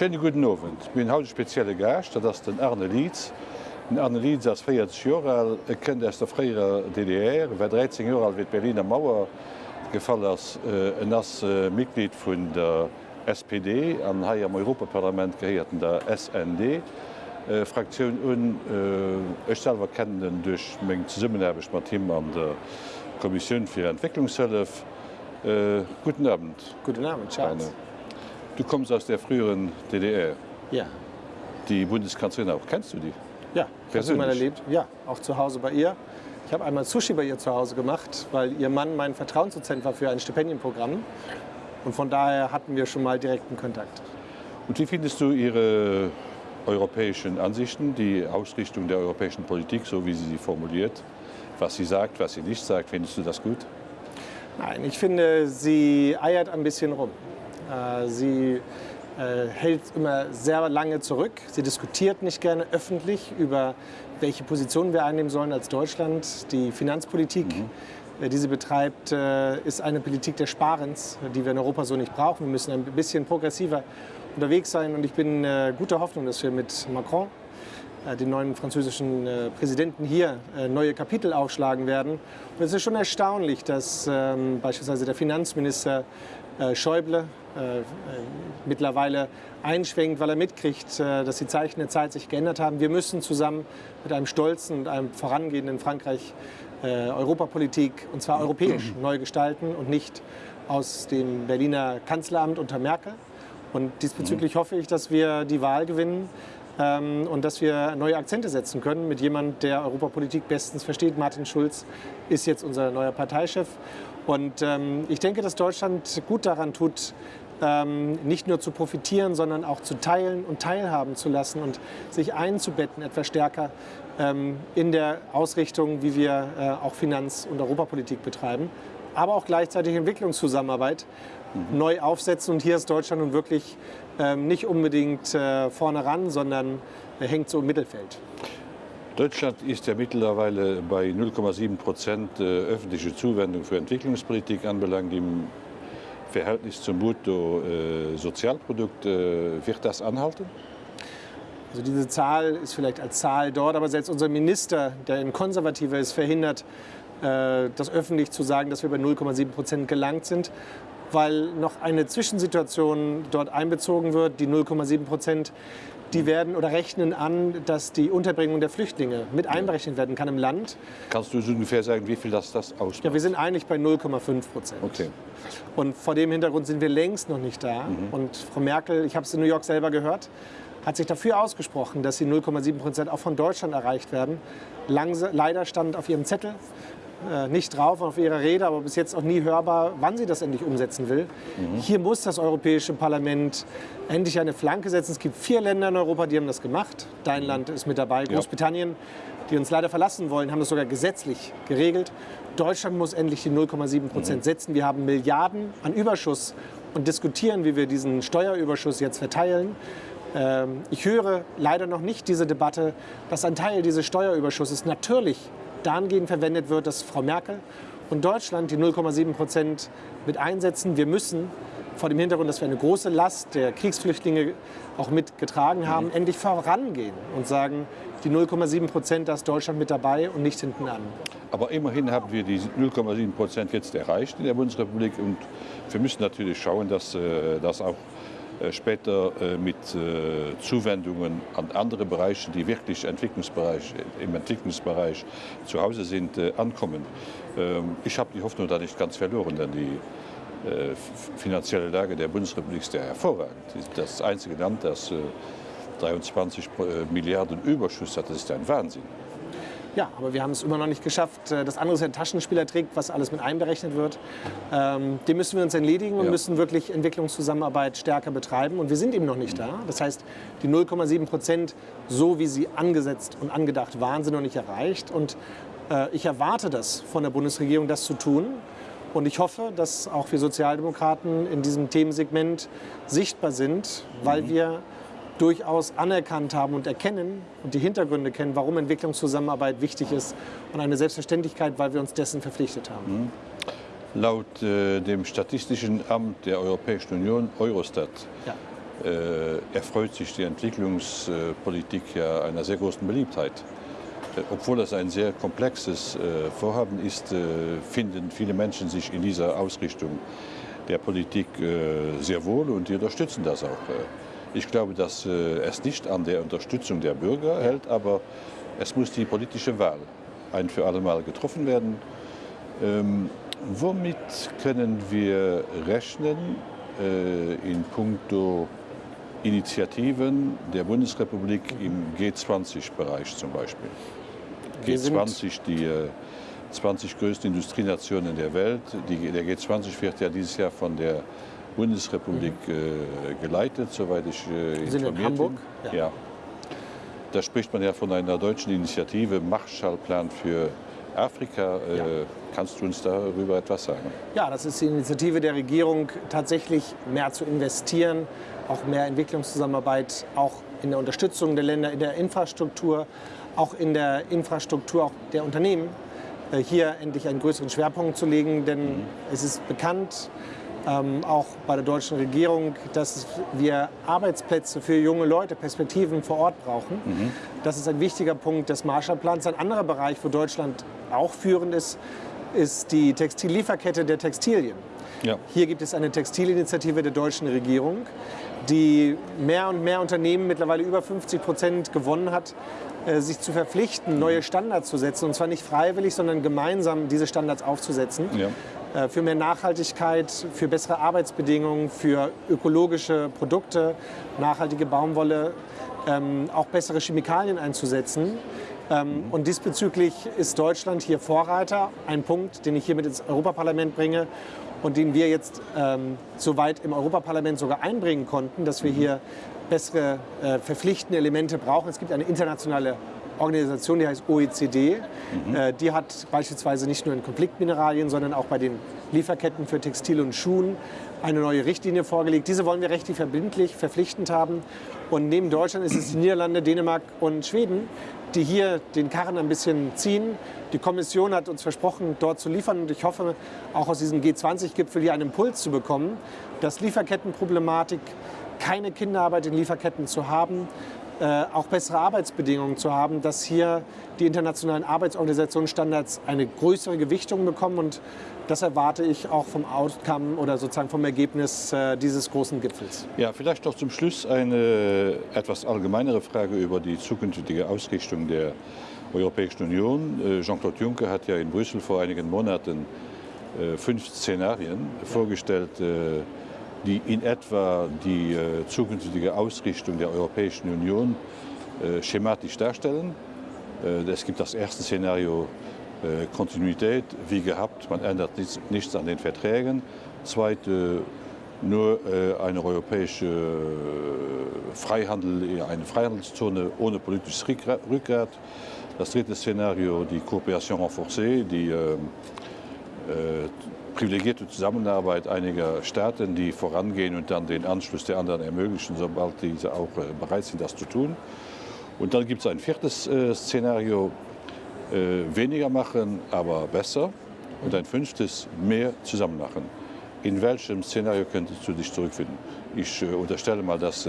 Schenne guten Nowen. Min haut spezielle Gercht, dat ass den Erne Lieds. Den Erne Lied ass feiert Joral kennt ass der fréiere DDR, wer 13 Jo al wit Berliner Mauer gefall ass äh, en ass äh, Mitglied vun der SPD an Haiier am Europaparlament geheierten der SND. Äh, Fraktionun un Echselwer äh, kennen duch még Summenerbeg mat Team an der Kommissionun fir Entwicklungshëlf. Äh, guten Abend. Guten Abend. Charles. Eine Du kommst aus der früheren DDR. Ja, Die Bundeskanzlerin auch. Kennst du die? ja, hast du mal Persönlich? erlebt? Ja, auch zu Hause bei ihr. Ich habe einmal Sushi bei ihr zu Hause gemacht, weil ihr Mann mein Vertrauensdozent war für ein Stipendienprogramm. Und von daher hatten wir schon mal direkten Kontakt. Und wie findest du ihre europäischen Ansichten, die Ausrichtung der europäischen Politik, so wie sie sie formuliert? Was sie sagt, was sie nicht sagt, findest du das gut? Nein, ich finde, sie eiert ein bisschen rum. Äh, Sie äh, hält immer sehr lange zurück. Sie diskutiert nicht gerne öffentlich über, welche Position wir einnehmen sollen als Deutschland. Die Finanzpolitik, äh, die sie betreibt, ist eine Politik des Sparens, die wir in Europa so nicht brauchen. Wir müssen ein bisschen progressiver unterwegs sein. Und ich bin guter Hoffnung, dass wir mit Macron den neuen französischen Präsidenten hier neue Kapitel aufschlagen werden. Und es ist schon erstaunlich, dass ähm, beispielsweise der Finanzminister Schäuble äh, mittlerweile einschwenkt, weil er mitkriegt, äh, dass die Zeichen der Zeit sich geändert haben. Wir müssen zusammen mit einem stolzen und einem vorangehenden Frankreich äh, Europapolitik, und zwar europäisch, neu gestalten und nicht aus dem Berliner Kanzleramt unter Merkel. Und diesbezüglich hoffe ich, dass wir die Wahl gewinnen ähm, und dass wir neue Akzente setzen können mit jemand, der Europapolitik bestens versteht. Martin Schulz ist jetzt unser neuer Parteichef. Und ähm, ich denke, dass Deutschland gut daran tut, ähm, nicht nur zu profitieren, sondern auch zu teilen und teilhaben zu lassen und sich einzubetten etwas stärker ähm, in der Ausrichtung, wie wir äh, auch Finanz- und Europapolitik betreiben, aber auch gleichzeitig Entwicklungszusammenarbeit neu aufsetzen. Und hier ist Deutschland nun wirklich ähm, nicht unbedingt äh, vorne ran, sondern äh, hängt so im Mittelfeld. Deutschland ist ja mittlerweile bei 0,7 Prozent äh, öffentliche Zuwendung für Entwicklungspolitik anbelangt im Verhältnis zum Bruttosozialprodukt. Äh, wird das anhalten? Also diese Zahl ist vielleicht als Zahl dort, aber selbst unser Minister, der ein Konservativer ist, verhindert, äh, das öffentlich zu sagen, dass wir bei 0,7 Prozent gelangt sind, weil noch eine Zwischensituation dort einbezogen wird. Die 0,7 Prozent, die werden oder rechnen an, dass die Unterbringung der Flüchtlinge mit einberechnet werden kann im Land. Kannst du so ungefähr sagen, wie viel das, das ausmacht? Ja, wir sind eigentlich bei 0,5 Prozent. Okay. Und vor dem Hintergrund sind wir längst noch nicht da. Und Frau Merkel, ich habe es in New York selber gehört, hat sich dafür ausgesprochen, dass die 0,7 Prozent auch von Deutschland erreicht werden. Langse, leider stand auf ihrem Zettel nicht drauf, auf ihrer Rede, aber bis jetzt auch nie hörbar, wann sie das endlich umsetzen will. Hier muss das Europäische Parlament endlich eine Flanke setzen. Es gibt vier Länder in Europa, die haben das gemacht. Dein Land ist mit dabei, Großbritannien, die uns leider verlassen wollen, haben das sogar gesetzlich geregelt. Deutschland muss endlich die 0,7 Prozent setzen. Wir haben Milliarden an Überschuss und diskutieren, wie wir diesen Steuerüberschuss jetzt verteilen. Ähm, Ich höre leider noch nicht diese Debatte, dass ein Teil dieses Steuerüberschusses natürlich dahingehend verwendet wird, dass Frau Merkel und Deutschland die 0,7 Prozent mit einsetzen. Wir müssen vor dem Hintergrund, dass wir eine große Last der Kriegsflüchtlinge auch mitgetragen haben, endlich vorangehen und sagen, die 0,7 Prozent, da ist Deutschland mit dabei und nicht hinten an. Aber immerhin haben wir die 0,7 Prozent jetzt erreicht in der Bundesrepublik und wir müssen natürlich schauen, dass äh, das auch später äh, mit äh, Zuwendungen an andere Bereiche, die wirklich Entwicklungsbereich, im Entwicklungsbereich zu Hause sind, äh, ankommen. Ähm, Ich habe die Hoffnung da nicht ganz verloren, denn die äh, finanzielle Lage der Bundesrepublik ist ja hervorragend. Das einzige Land, das äh, 23 Pro- äh, Milliarden Überschuss hat. Das ist ein Wahnsinn. Ja, aber wir haben es immer noch nicht geschafft. Äh, Das andere ist ein Taschenspielertrick, was alles mit einberechnet wird. Ähm, dem müssen wir uns entledigen und Ja. müssen wirklich Entwicklungszusammenarbeit stärker betreiben. Und wir sind eben noch nicht da. Das heißt, die 0,7 Prozent, so wie sie angesetzt und angedacht waren, sind noch nicht erreicht. Und äh, ich erwarte das von der Bundesregierung, das zu tun. Und ich hoffe, dass auch wir Sozialdemokraten in diesem Themensegment sichtbar sind, weil wir durchaus anerkannt haben und erkennen und die Hintergründe kennen, warum Entwicklungszusammenarbeit wichtig ist und eine Selbstverständlichkeit, weil wir uns dessen verpflichtet haben. Laut äh, dem Statistischen Amt der Europäischen Union, Eurostat, Ja. äh, erfreut sich die Entwicklungspolitik ja einer sehr großen Beliebtheit. Äh, obwohl das ein sehr komplexes äh, Vorhaben ist, äh, finden viele Menschen sich in dieser Ausrichtung der Politik sehr wohl und die unterstützen das auch. Äh. Ich glaube, dass äh, es nicht an der Unterstützung der Bürger hält, aber es muss die politische Wahl ein für alle Mal getroffen werden. Ähm, womit können wir rechnen äh, in puncto Initiativen der Bundesrepublik im G20-Bereich zum Beispiel? G20, die äh, 20 größten Industrienationen der Welt. Die, der G20 wird ja dieses Jahr von der Bundesrepublik äh, geleitet, soweit ich äh, informiert in Hamburg? bin. Ja. ja. Da spricht man ja von einer deutschen Initiative, Marshallplan für Afrika. Äh, ja. Kannst du uns darüber etwas sagen? Ja, das ist die Initiative der Regierung, tatsächlich mehr zu investieren, auch mehr Entwicklungszusammenarbeit, auch in der Unterstützung der Länder, in der Infrastruktur, auch in der Infrastruktur auch der Unternehmen, äh, hier endlich einen größeren Schwerpunkt zu legen. Denn mhm. es ist bekannt, ähm, auch bei der deutschen Regierung, dass wir Arbeitsplätze für junge Leute, Perspektiven vor Ort brauchen. Mhm. Das ist ein wichtiger Punkt des Marshallplans. Ein anderer Bereich, wo Deutschland auch führend ist, ist die Textillieferkette der Textilien. Ja. Hier gibt es eine Textilinitiative der deutschen Regierung, die mehr und mehr Unternehmen, mittlerweile über 50 Prozent gewonnen hat, sich zu verpflichten, neue Standards zu setzen. Und zwar nicht freiwillig, sondern gemeinsam diese Standards aufzusetzen. Ja. Äh, für mehr Nachhaltigkeit, für bessere Arbeitsbedingungen, für ökologische Produkte, nachhaltige Baumwolle, ähm, auch bessere Chemikalien einzusetzen. Ähm, und diesbezüglich ist Deutschland hier Vorreiter. Ein Punkt, den ich hier mit ins Europaparlament bringe und den wir jetzt ähm, soweit im Europaparlament sogar einbringen konnten, dass wir hier bessere äh, verpflichtende Elemente brauchen. Es gibt eine internationale Organisation, die heißt OECD. Mhm. Äh, die hat beispielsweise nicht nur in Konfliktmineralien, sondern auch bei den Lieferketten für Textil und Schuhen eine neue Richtlinie vorgelegt. Diese wollen wir rechtlich verbindlich, verpflichtend haben. Und neben Deutschland ist es die Niederlande, Dänemark und Schweden, die hier den Karren ein bisschen ziehen. Die Kommission hat uns versprochen, dort zu liefern. Und ich hoffe, auch aus diesem G20-Gipfel hier einen Impuls zu bekommen, dass Lieferkettenproblematik, keine Kinderarbeit in Lieferketten zu haben, äh, auch bessere Arbeitsbedingungen zu haben, dass hier die internationalen Arbeitsorganisationsstandards eine größere Gewichtung bekommen und das erwarte ich auch vom Outcome oder sozusagen vom Ergebnis äh, dieses großen Gipfels. Ja, vielleicht noch zum Schluss eine etwas allgemeinere Frage über die zukünftige Ausrichtung der Europäischen Union. Äh, Jean-Claude Juncker hat ja in Brüssel vor einigen Monaten fünf Szenarien vorgestellt, die in etwa die äh, zukünftige Ausrichtung der Europäischen Union äh, schematisch darstellen. Äh, es gibt das erste Szenario Kontinuität, wie gehabt, man ändert nichts, an den Verträgen. Zweite, nur eine europäische Freihandel, eine Freihandelszone ohne politisches Rückgrat. Das dritte Szenario, die Kooperation renforcée, die ähm, privilegierte Zusammenarbeit einiger Staaten, die vorangehen und dann den Anschluss der anderen ermöglichen, sobald diese auch äh, bereit sind, das zu tun. Und dann gibt es ein viertes äh, Szenario, äh, weniger machen, aber besser. Und ein fünftes, mehr zusammen machen. In welchem Szenario könntest du dich zurückfinden? Ich unterstelle mal, dass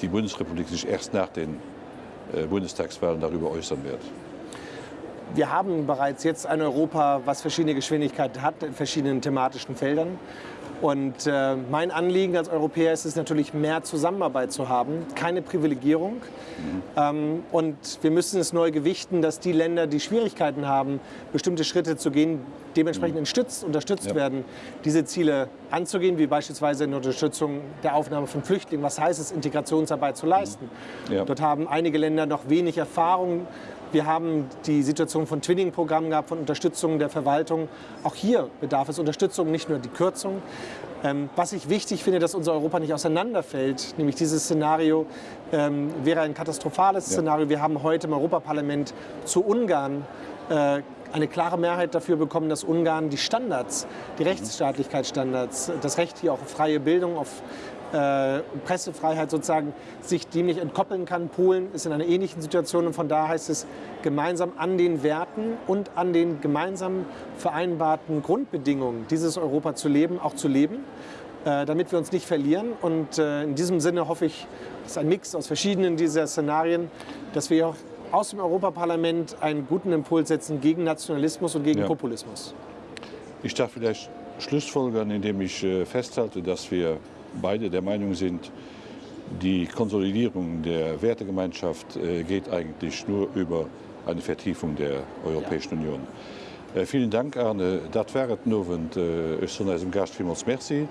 die Bundesrepublik sich erst nach den Bundestagswahlen darüber äußern wird wir haben bereits jetzt ein Europa, was verschiedene Geschwindigkeiten hat in verschiedenen thematischen Feldern. Und äh, mein Anliegen als Europäer ist es natürlich, mehr Zusammenarbeit zu haben, keine Privilegierung. Mhm. Ähm, und wir müssen es neu gewichten, dass die Länder, die Schwierigkeiten haben, bestimmte Schritte zu gehen, dementsprechend mhm. unterstützt, unterstützt ja. werden, diese Ziele anzugehen, wie beispielsweise in der Unterstützung der Aufnahme von Flüchtlingen. Was heißt es, Integrationsarbeit zu leisten? Mhm. Ja. Dort haben einige Länder noch wenig Erfahrung wir haben die Situation von Twinning-Programmen gehabt, von Unterstützung der Verwaltung. Auch hier bedarf es Unterstützung, nicht nur die Kürzung. Ähm, was ich wichtig finde, dass unser Europa nicht auseinanderfällt, nämlich dieses Szenario ähm, wäre ein katastrophales ja. Szenario. Wir haben heute im Europaparlament zu Ungarn äh, eine klare Mehrheit dafür bekommen, dass Ungarn die Standards, die Rechtsstaatlichkeitsstandards, das Recht hier auch auf freie Bildung, auf äh, Pressefreiheit sozusagen sich dem nicht entkoppeln kann. Polen ist in einer ähnlichen Situation und von da heißt es, gemeinsam an den Werten und an den gemeinsam vereinbarten Grundbedingungen dieses Europa zu leben, auch zu leben. äh, damit wir uns nicht verlieren. Und äh, in diesem Sinne hoffe ich, dass ein Mix aus verschiedenen dieser Szenarien, dass wir auch aus dem Europaparlament einen guten Impuls setzen gegen Nationalismus und gegen Ja. Populismus. Ich darf vielleicht Schlussfolgern, indem ich äh, festhalte, dass wir beide der Meinung sind, die Konsolidierung der Wertegemeinschaft äh, geht eigentlich nur über eine Vertiefung der Europäischen Union. Äh, vielen Dank, Arne. Das wäre Novent äh, ist von unserem Gast vielmals Merci.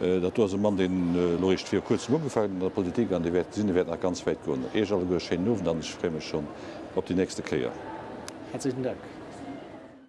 Dat was ein Mann den äh, Loicht fir kurz umgefallen in der Politik an die Sinne werden nach ganz weit go. E alle go Nowen, dann ich freue mich schon auf die nächste Kreier. Herzlichen Dank.